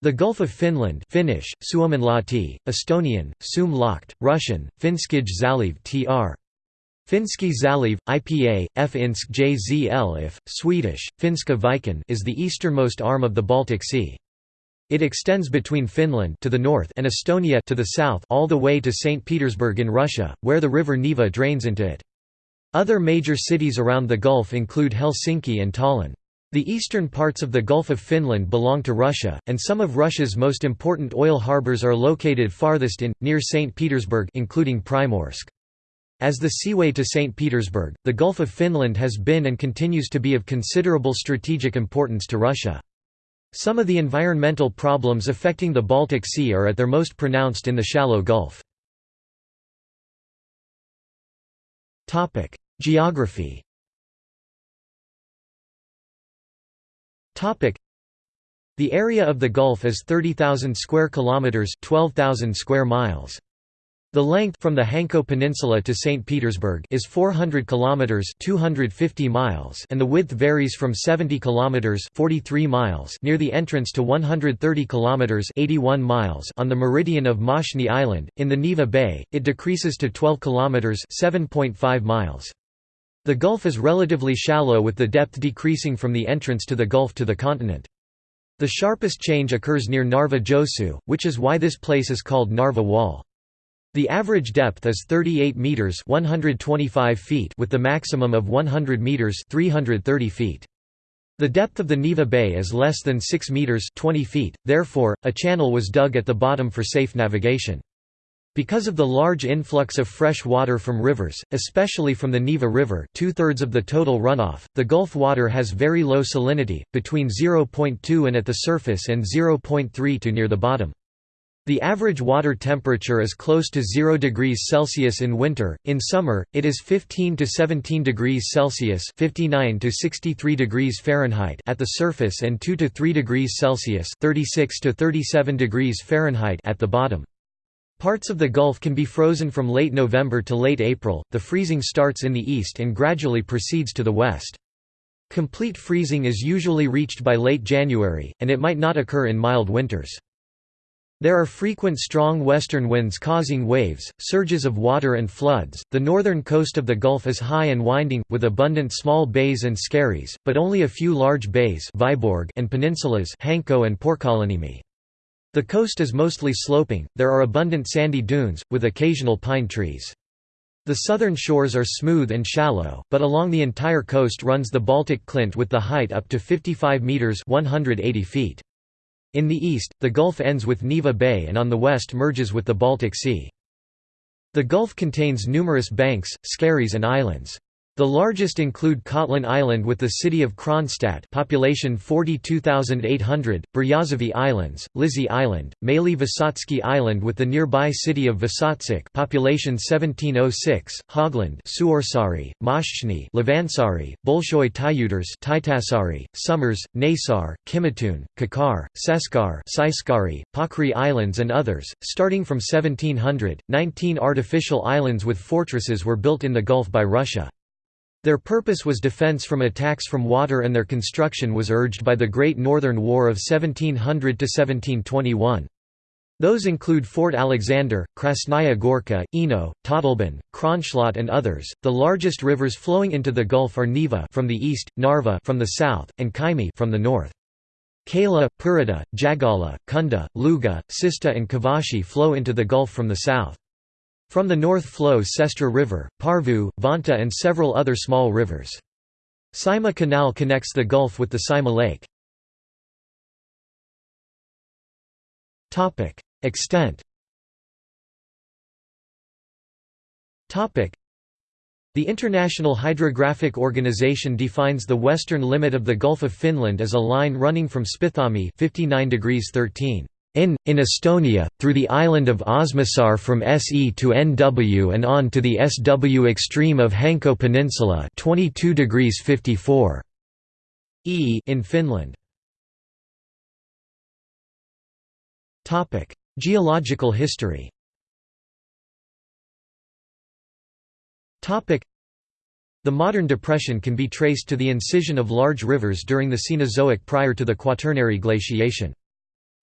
The Gulf of Finland Finnish, Suomenlahti, Estonian, Laht, Russian, Finskij Zaliv tr. Finski Zaliv, IPA, Finsk JZL if, Swedish, Finska Viken is the easternmost arm of the Baltic Sea. It extends between Finland to the north and Estonia to the south all the way to St. Petersburg in Russia, where the river Neva drains into it. Other major cities around the Gulf include Helsinki and Tallinn. The eastern parts of the Gulf of Finland belong to Russia, and some of Russia's most important oil harbors are located farthest in, near St. Petersburg including Primorsk. As the seaway to St. Petersburg, the Gulf of Finland has been and continues to be of considerable strategic importance to Russia. Some of the environmental problems affecting the Baltic Sea are at their most pronounced in the shallow Gulf. Geography The area of the Gulf is 30,000 square kilometers, 12,000 square miles. The length from the Hanko Peninsula to St. Petersburg is 400 kilometers, 250 miles, and the width varies from 70 kilometers, 43 miles near the entrance to 130 kilometers, 81 miles on the meridian of Moshny Island in the Neva Bay. It decreases to 12 kilometers, 7.5 miles. The gulf is relatively shallow with the depth decreasing from the entrance to the gulf to the continent. The sharpest change occurs near Narva Joensuu, which is why this place is called Narva Wall. The average depth is 38 meters (125 feet) with the maximum of 100 meters (330 feet). The depth of the Neva Bay is less than 6 meters (20 feet). Therefore, a channel was dug at the bottom for safe navigation. Because of the large influx of fresh water from rivers, especially from the Neva River two-thirds of the total runoff, the Gulf water has very low salinity, between 0.2 and at the surface and 0.3 to near the bottom. The average water temperature is close to 0 degrees Celsius in winter. In summer, it is 15 to 17 degrees Celsius (59 to 63 degrees Fahrenheit) at the surface and 2 to 3 degrees Celsius (36 to 37 degrees Fahrenheit) at the bottom. Parts of the Gulf can be frozen from late November to late April, the freezing starts in the east and gradually proceeds to the west. Complete freezing is usually reached by late January, and it might not occur in mild winters. There are frequent strong western winds causing waves, surges of water and floods. The northern coast of the Gulf is high and winding, with abundant small bays and skerries, but only a few large bays Vyborg and peninsulas Hanko and Porkkalanniemi. The coast is mostly sloping, there are abundant sandy dunes, with occasional pine trees. The southern shores are smooth and shallow, but along the entire coast runs the Baltic Klint with the height up to 55 metres 180 feet. In the east, the Gulf ends with Neva Bay and on the west merges with the Baltic Sea. The Gulf contains numerous banks, skerries and islands. The largest include Kotlin Island with the city of Kronstadt population 42,800, Bryazovi Islands, Lisy Island, Malý Vysotsky Island with the nearby city of Vysotsk population 1706, Hogland Suursaari, Lavansaari, Bolshoi Tyuters Taitasari, Summers, Naissaar, Kimitun, Kakar, Seskar Seiskari, Pakri Islands and others. Starting from 1700, 19 artificial islands with fortresses were built in the Gulf by Russia. Their purpose was defense from attacks from water and their construction was urged by the Great Northern War of 1700–1721. Those include Fort Alexander, Krasnaya Gorka, Eno, Totleben, Kronschlot and others. The largest rivers flowing into the Gulf are Neva from the east, Narva from the south, and Kymi from the north. Keila, Pirita, Jagala, Kunda, Luga, Sista and Kovashi flow into the Gulf from the south. From the north flow Sestra River, Parvu, Vantaa and several other small rivers. Saimaa Canal connects the Gulf with the Saimaa Lake. Extent the International Hydrographic Organization defines the western limit of the Gulf of Finland as a line running from Spithami 59 degrees 13 in, in Estonia, through the island of Osmussaar from SE to NW and on to the SW extreme of Hanko Peninsula 22 degrees 54 E in Finland. Geological history the modern depression can be traced to the incision of large rivers during the Cenozoic prior to the Quaternary glaciation.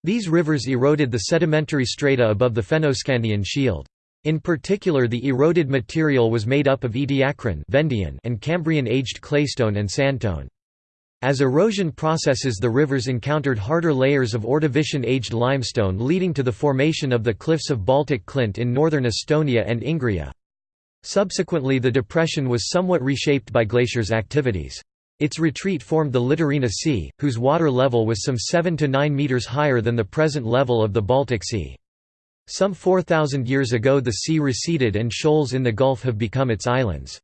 These rivers eroded the sedimentary strata above the Fennoscandian shield. In particular the eroded material was made up of Ediacaran and Cambrian-aged claystone and sandstone. As erosion processes the rivers encountered harder layers of Ordovician-aged limestone leading to the formation of the cliffs of Baltic Klint in northern Estonia and Ingria. Subsequently the depression was somewhat reshaped by glaciers' activities. Its retreat formed the Litorina Sea, whose water level was some 7 to 9 metres higher than the present level of the Baltic Sea. Some 4,000 years ago the sea receded and shoals in the Gulf have become its islands.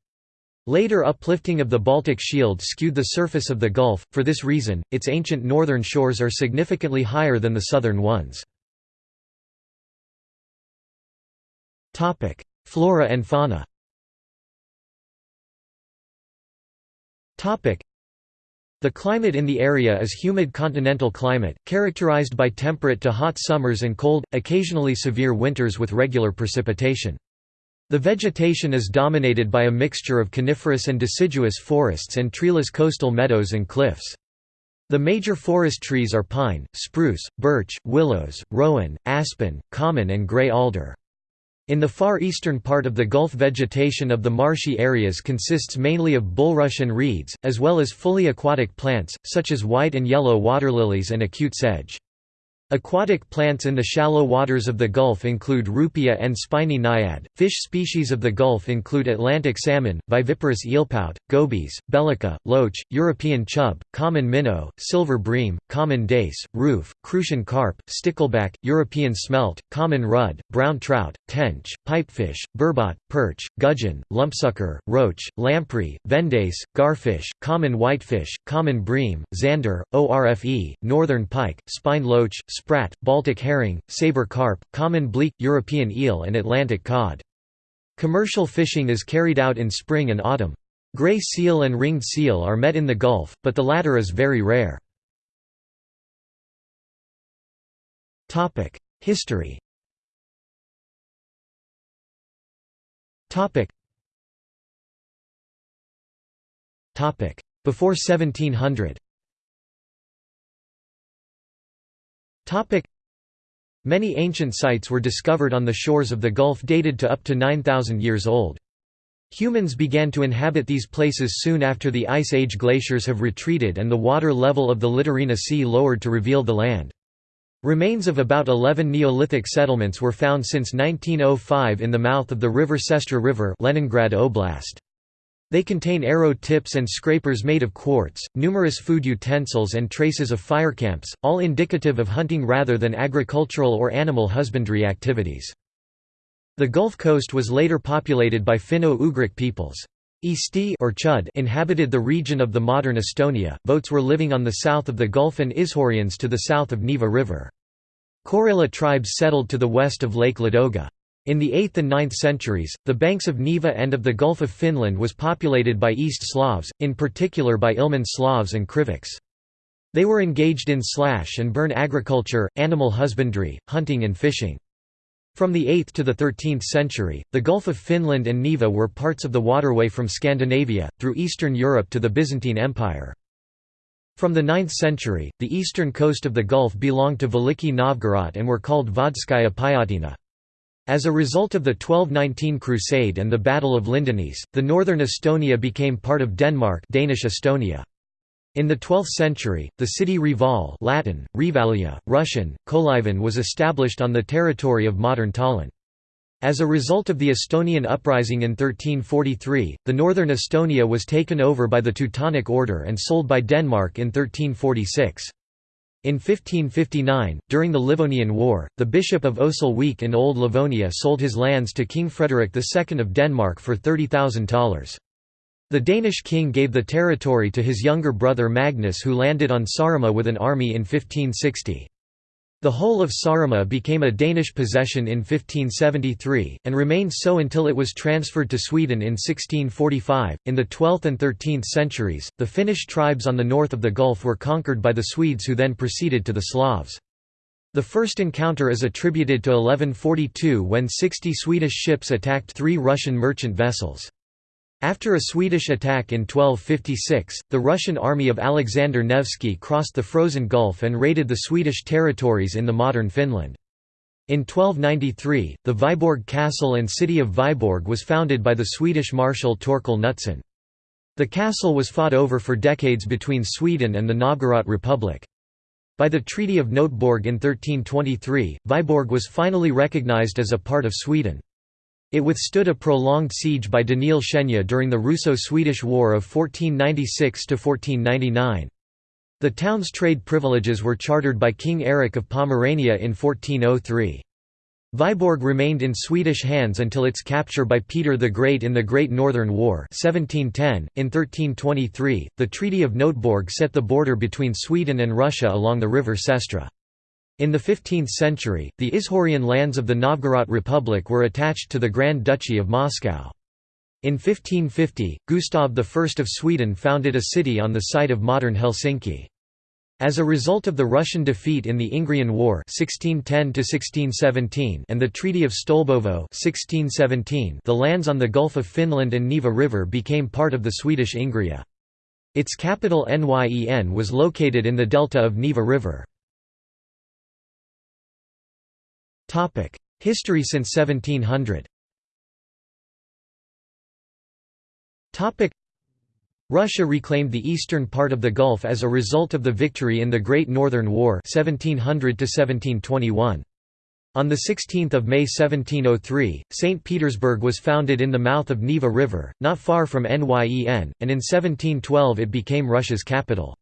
Later uplifting of the Baltic Shield skewed the surface of the Gulf, for this reason, its ancient northern shores are significantly higher than the southern ones. Flora and fauna the climate in the area is humid continental climate, characterized by temperate to hot summers and cold, occasionally severe winters with regular precipitation. The vegetation is dominated by a mixture of coniferous and deciduous forests and treeless coastal meadows and cliffs. The major forest trees are pine, spruce, birch, willows, rowan, aspen, common and gray alder. In the far eastern part of the Gulf vegetation of the marshy areas consists mainly of bulrush and reeds, as well as fully aquatic plants, such as white and yellow waterlilies and acute sedge. Aquatic plants in the shallow waters of the Gulf include Ruppia and spiny naiad. Fish species of the Gulf include Atlantic salmon, viviparous eelpout, gobies, bellica, loach, European chub, common minnow, silver bream, common dace, ruffe, crucian carp, stickleback, European smelt, common rudd, brown trout, tench, pipefish, burbot, perch, gudgeon, lumpsucker, roach, lamprey, vendace, garfish, common whitefish, common bream, zander, orfe, northern pike, spine loach, sprat, Baltic herring, saber carp, common bleak, European eel and Atlantic cod. Commercial fishing is carried out in spring and autumn. Gray seal and ringed seal are met in the Gulf, but the latter is very rare. History Before 1700 Many ancient sites were discovered on the shores of the Gulf dated to up to 9,000 years old. Humans began to inhabit these places soon after the Ice Age glaciers have retreated and the water level of the Litorina Sea lowered to reveal the land. Remains of about 11 Neolithic settlements were found since 1905 in the mouth of the river Sestra River Leningrad Oblast. They contain arrow tips and scrapers made of quartz, numerous food utensils and traces of fire camps, all indicative of hunting rather than agricultural or animal husbandry activities. The Gulf Coast was later populated by Finno-Ugric peoples. Isti or Chud inhabited the region of the modern Estonia, Votes were living on the south of the Gulf and Izhorians to the south of Neva River. Karela tribes settled to the west of Lake Ladoga. In the 8th and 9th centuries, the banks of Neva and of the Gulf of Finland was populated by East Slavs, in particular by Ilmen Slavs and Krivichs. They were engaged in slash and burn agriculture, animal husbandry, hunting and fishing. From the 8th to the 13th century, the Gulf of Finland and Neva were parts of the waterway from Scandinavia, through Eastern Europe to the Byzantine Empire. From the 9th century, the eastern coast of the Gulf belonged to Veliki Novgorod and were called Vodskaya Pyatina. As a result of the 1219 Crusade and the Battle of Lyndanisse, the northern Estonia became part of Denmark Danish Estonia. In the 12th century, the city Reval Latin, Revalia, Russian, Kolivan was established on the territory of modern Tallinn. As a result of the Estonian uprising in 1343, the northern Estonia was taken over by the Teutonic Order and sold by Denmark in 1346. In 1559, during the Livonian War, the Bishop of Osel in Old Livonia sold his lands to King Frederick II of Denmark for $30,000. The Danish king gave the territory to his younger brother Magnus who landed on Saaremaa with an army in 1560. The whole of Saaremaa became a Danish possession in 1573, and remained so until it was transferred to Sweden in 1645. In the 12th and 13th centuries, the Finnish tribes on the north of the Gulf were conquered by the Swedes who then proceeded to the Slavs. The first encounter is attributed to 1142 when 60 Swedish ships attacked three Russian merchant vessels. After a Swedish attack in 1256, the Russian army of Alexander Nevsky crossed the frozen Gulf and raided the Swedish territories in the modern Finland. In 1293, the Viborg castle and city of Viborg was founded by the Swedish marshal Torkel Knutsson. The castle was fought over for decades between Sweden and the Novgorod Republic. By the Treaty of Noteborg in 1323, Viborg was finally recognized as a part of Sweden. It withstood a prolonged siege by Daniil Shchenya during the Russo-Swedish War of 1496–1499. The town's trade privileges were chartered by King Eric of Pomerania in 1403. Viborg remained in Swedish hands until its capture by Peter the Great in the Great Northern War 1710. .In 1323, the Treaty of Noteborg set the border between Sweden and Russia along the river Sestra. In the 15th century, the Izhorian lands of the Novgorod Republic were attached to the Grand Duchy of Moscow. In 1550, Gustav I of Sweden founded a city on the site of modern Helsinki. As a result of the Russian defeat in the Ingrian War 1610 and the Treaty of Stolbovo 1617, the lands on the Gulf of Finland and Neva River became part of the Swedish Ingria. Its capital Nyen was located in the delta of Neva River. History since 1700 Russia reclaimed the eastern part of the Gulf as a result of the victory in the Great Northern War 1700 -1721. On 16 May 1703, St. Petersburg was founded in the mouth of Neva River, not far from Nyen, and in 1712 it became Russia's capital.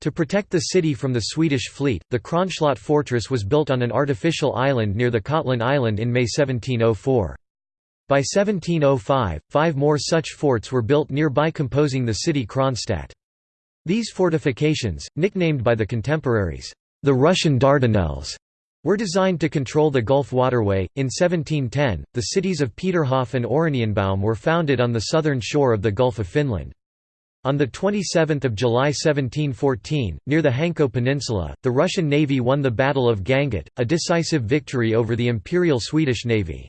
To protect the city from the Swedish fleet, the Kronslott fortress was built on an artificial island near the Kotlin Island in May 1704. By 1705, five more such forts were built nearby composing the city Kronstadt. These fortifications, nicknamed by the contemporaries, the Russian Dardanelles, were designed to control the Gulf waterway. In 1710, the cities of Peterhof and Oranienbaum were founded on the southern shore of the Gulf of Finland. On 27 July 1714, near the Hanko Peninsula, the Russian Navy won the Battle of Gangut, a decisive victory over the Imperial Swedish Navy.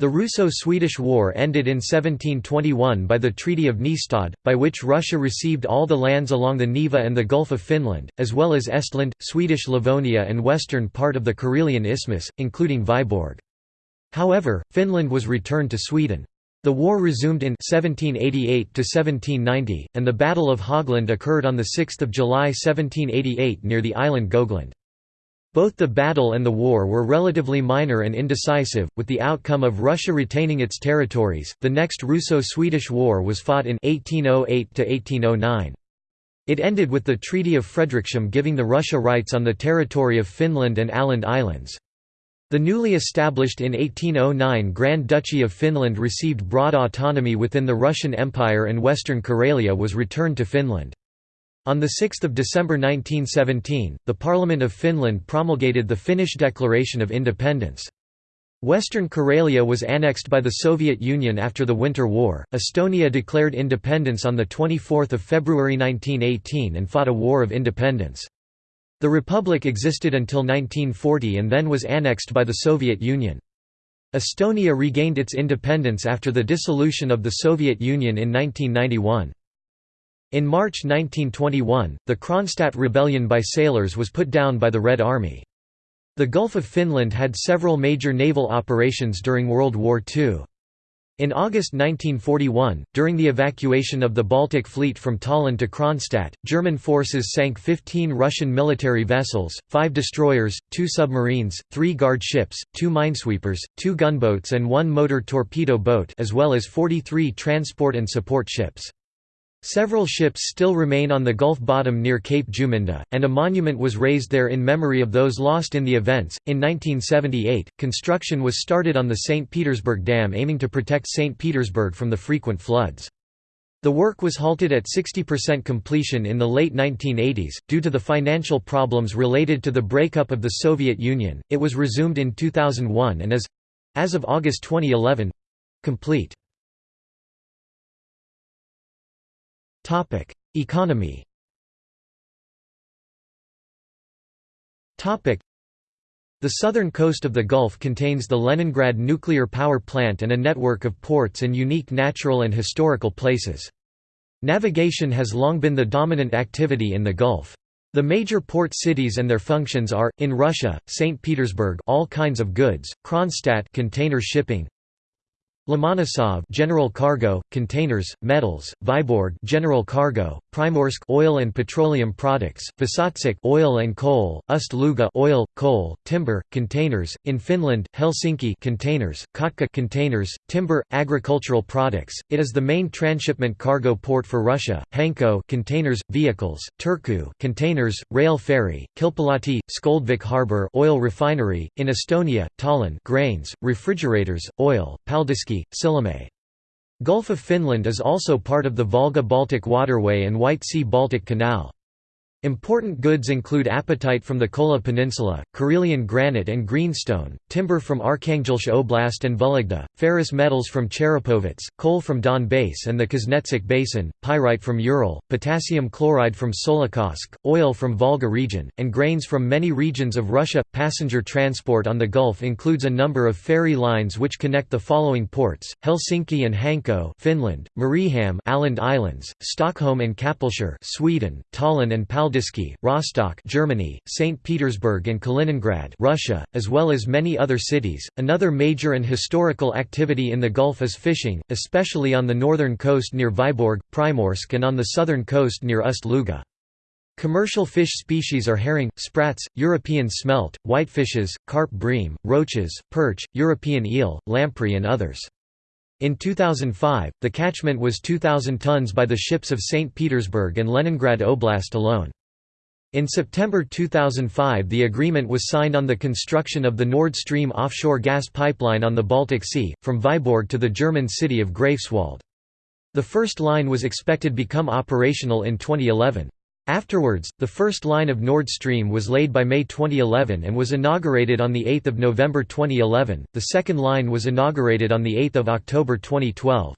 The Russo-Swedish War ended in 1721 by the Treaty of Nystad, by which Russia received all the lands along the Neva and the Gulf of Finland, as well as Estland, Swedish Livonia and western part of the Karelian Isthmus, including Vyborg. However, Finland was returned to Sweden. The war resumed in 1788–1790, and the Battle of Hogland occurred on 6 July 1788 near the island Gotland. Both the battle and the war were relatively minor and indecisive, with the outcome of Russia retaining its territories. The next Russo-Swedish War was fought in 1808–1809. It ended with the Treaty of Fredriksham giving the Russia rights on the territory of Finland and Åland Islands. The newly established in 1809 Grand Duchy of Finland received broad autonomy within the Russian Empire and Western Karelia was returned to Finland. On 6 December 1917, the Parliament of Finland promulgated the Finnish Declaration of Independence. Western Karelia was annexed by the Soviet Union after the Winter War. Estonia declared independence on 24 February 1918 and fought a war of independence. The republic existed until 1940 and then was annexed by the Soviet Union. Estonia regained its independence after the dissolution of the Soviet Union in 1991. In March 1921, the Kronstadt rebellion by sailors was put down by the Red Army. The Gulf of Finland had several major naval operations during World War II. In August 1941, during the evacuation of the Baltic Fleet from Tallinn to Kronstadt, German forces sank 15 Russian military vessels, five destroyers, two submarines, three guard ships, two minesweepers, two gunboats and one motor torpedo boat as well as 43 transport and support ships. Several ships still remain on the Gulf bottom near Cape Juminda, and a monument was raised there in memory of those lost in the events. In 1978, construction was started on the St. Petersburg Dam aiming to protect St. Petersburg from the frequent floods. The work was halted at 60% completion in the late 1980s, due to the financial problems related to the breakup of the Soviet Union. It was resumed in 2001 and is as of August 2011 complete. Topic: Economy. Topic: The southern coast of the Gulf contains the Leningrad nuclear power plant and a network of ports and unique natural and historical places. Navigation has long been the dominant activity in the Gulf. The major port cities and their functions are in Russia, St. Petersburg, all kinds of goods, Kronstadt, container shipping, Lomonosov general cargo, containers, metals, Vyborg general cargo, Primorsk oil and petroleum products, Vysotsk oil and coal, Ust-Luga oil, coal, timber, containers. In Finland, Helsinki containers, Kotka containers, timber, agricultural products. It is the main transshipment cargo port for Russia. Hanko containers, vehicles, Turku containers, rail ferry, Kilpilahti, Skoldvik harbor, oil refinery. In Estonia, Tallinn grains, refrigerators, oil, Paldiski Sillamäe. Gulf of Finland is also part of the Volga-Baltic waterway and White Sea-Baltic Canal. Important goods include apatite from the Kola Peninsula, Karelian granite and greenstone, timber from Arkhangelsk Oblast and Vologda, ferrous metals from Cherepovets, coal from Donbass and the Kuznetsk Basin, pyrite from Ural, potassium chloride from Solikamsk, oil from Volga region, and grains from many regions of Russia. Passenger transport on the Gulf includes a number of ferry lines which connect the following ports: Helsinki and Hanko, Finland; Mariehamn, Åland Islands; Stockholm and Kapellskär, Sweden; Tallinn and Pal Paldiski, Rostock, Germany, St. Petersburg and Kaliningrad, Russia, as well as many other cities. Another major and historical activity in the Gulf is fishing, especially on the northern coast near Vyborg, Primorsk and on the southern coast near Ust-Luga. Commercial fish species are herring, sprats, European smelt, whitefishes, carp bream, roaches, perch, European eel, lamprey and others. In 2005, the catchment was 2,000 tons by the ships of St. Petersburg and Leningrad Oblast alone. In September 2005 the agreement was signed on the construction of the Nord Stream offshore gas pipeline on the Baltic Sea, from Vyborg to the German city of Greifswald. The first line was expected to become operational in 2011. Afterwards, the first line of Nord Stream was laid by May 2011 and was inaugurated on 8 November 2011, the second line was inaugurated on 8 October 2012.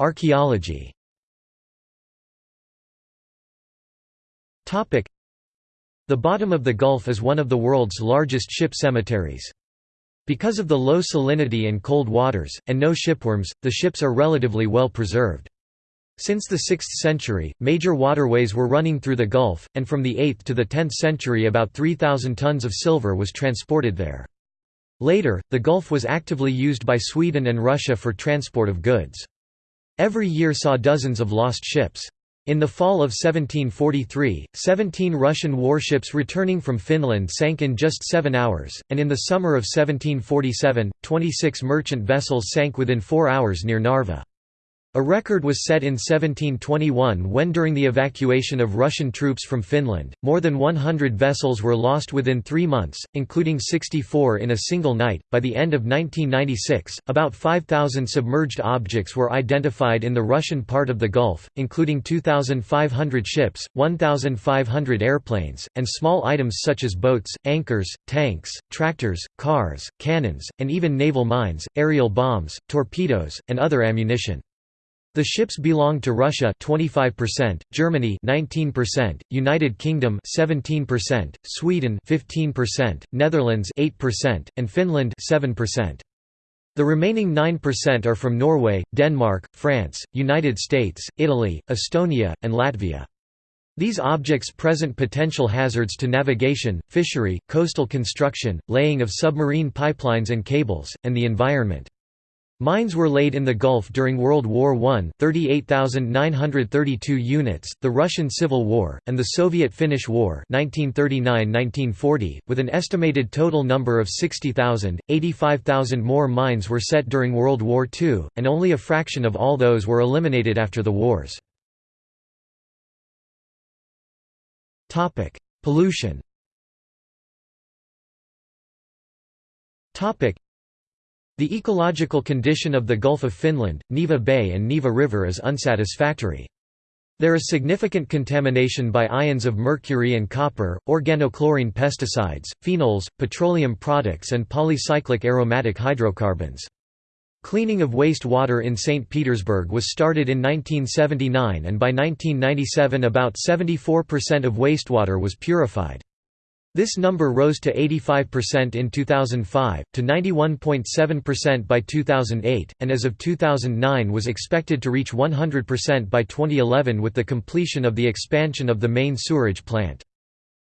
Archaeology The bottom of the Gulf is one of the world's largest ship cemeteries. Because of the low salinity and cold waters, and no shipworms, the ships are relatively well preserved. Since the 6th century, major waterways were running through the Gulf, and from the 8th to the 10th century about 3,000 tons of silver was transported there. Later, the Gulf was actively used by Sweden and Russia for transport of goods. Every year saw dozens of lost ships. In the fall of 1743, 17 Russian warships returning from Finland sank in just seven hours, and in the summer of 1747, 26 merchant vessels sank within four hours near Narva. A record was set in 1721 when during the evacuation of Russian troops from Finland, more than 100 vessels were lost within three months, including 64 in a single night. By the end of 1996, about 5,000 submerged objects were identified in the Russian part of the Gulf, including 2,500 ships, 1,500 airplanes, and small items such as boats, anchors, tanks, tractors, cars, cannons, and even naval mines, aerial bombs, torpedoes, and other ammunition. The ships belonged to Russia 25%, Germany 19%, United Kingdom 17%, Sweden 15%, Netherlands 8%, and Finland 7%. The remaining 9% are from Norway, Denmark, France, United States, Italy, Estonia, and Latvia. These objects present potential hazards to navigation, fishery, coastal construction, laying of submarine pipelines and cables, and the environment. Mines were laid in the Gulf during World War I 38,932 units, the Russian Civil War, and the Soviet-Finnish War 1939–1940, with an estimated total number of 60,000, 85,000 more mines were set during World War II, and only a fraction of all those were eliminated after the wars. Pollution the ecological condition of the Gulf of Finland, Neva Bay and Neva River is unsatisfactory. There is significant contamination by ions of mercury and copper, organochlorine pesticides, phenols, petroleum products and polycyclic aromatic hydrocarbons. Cleaning of waste water in St. Petersburg was started in 1979 and by 1997 about 74% of wastewater was purified. This number rose to 85% in 2005, to 91.7% by 2008, and as of 2009 was expected to reach 100% by 2011 with the completion of the expansion of the main sewerage plant.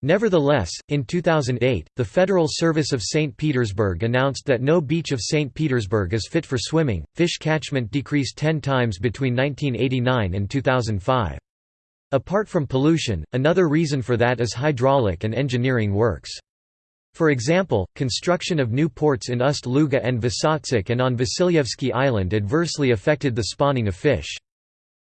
Nevertheless, in 2008, the Federal Service of St. Petersburg announced that no beach of St. Petersburg is fit for swimming. Fish catchment decreased 10 times between 1989 and 2005. Apart from pollution, another reason for that is hydraulic and engineering works. For example, construction of new ports in Ust-Luga and Vysotsk and on Vasilyevsky Island adversely affected the spawning of fish.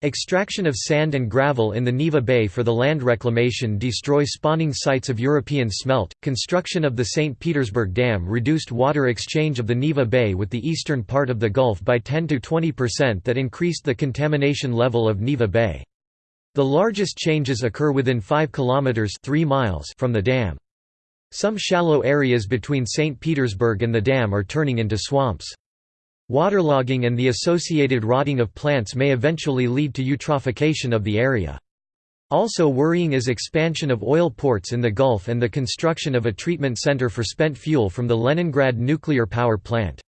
Extraction of sand and gravel in the Neva Bay for the land reclamation destroy spawning sites of European smelt. Construction of the St. Petersburg Dam reduced water exchange of the Neva Bay with the eastern part of the Gulf by 10 to 20% that increased the contamination level of Neva Bay. The largest changes occur within 5 kilometers 3 miles from the dam. Some shallow areas between St. Petersburg and the dam are turning into swamps. Waterlogging and the associated rotting of plants may eventually lead to eutrophication of the area. Also worrying is expansion of oil ports in the Gulf and the construction of a treatment center for spent fuel from the Leningrad nuclear power plant.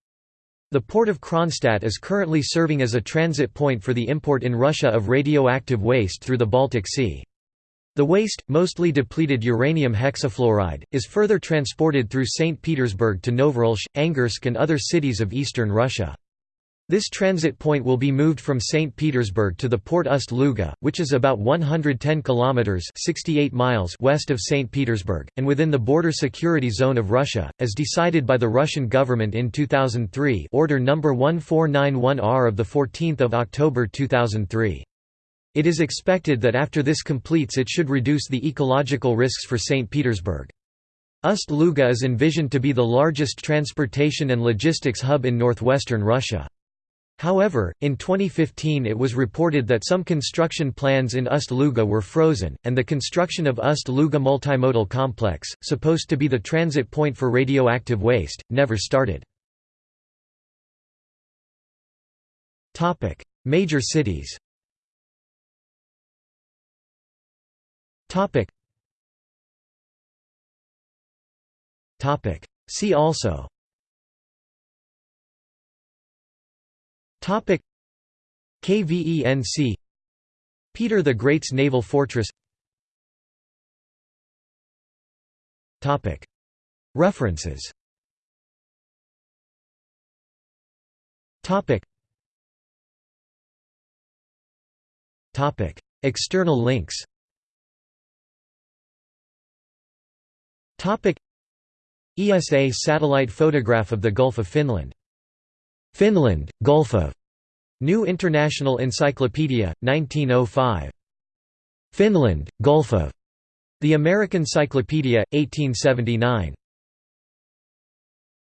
The port of Kronstadt is currently serving as a transit point for the import in Russia of radioactive waste through the Baltic Sea. The waste, mostly depleted uranium hexafluoride, is further transported through St. Petersburg to Novoroshe, Angarsk and other cities of eastern Russia. This transit point will be moved from St. Petersburg to the port Ust-Luga, which is about 110 kilometers (68 miles) west of St. Petersburg and within the border security zone of Russia, as decided by the Russian government in 2003, Order number 1491R of the 14th of October 2003. It is expected that after this completes it should reduce the ecological risks for St. Petersburg. Ust-Luga is envisioned to be the largest transportation and logistics hub in northwestern Russia. However, in 2015 it was reported that some construction plans in Ust-Luga were frozen, and the construction of Ust-Luga Multimodal Complex, supposed to be the transit point for radioactive waste, never started. Major cities See also Topic. KVENC Peter the Great's naval fortress. Topic. References. Topic. Topic. External links. Topic. ESA satellite photograph of the Gulf of Finland Finland, Gulf of New International Encyclopedia, 1905. Finland, Gulf of The American Cyclopedia, 1879.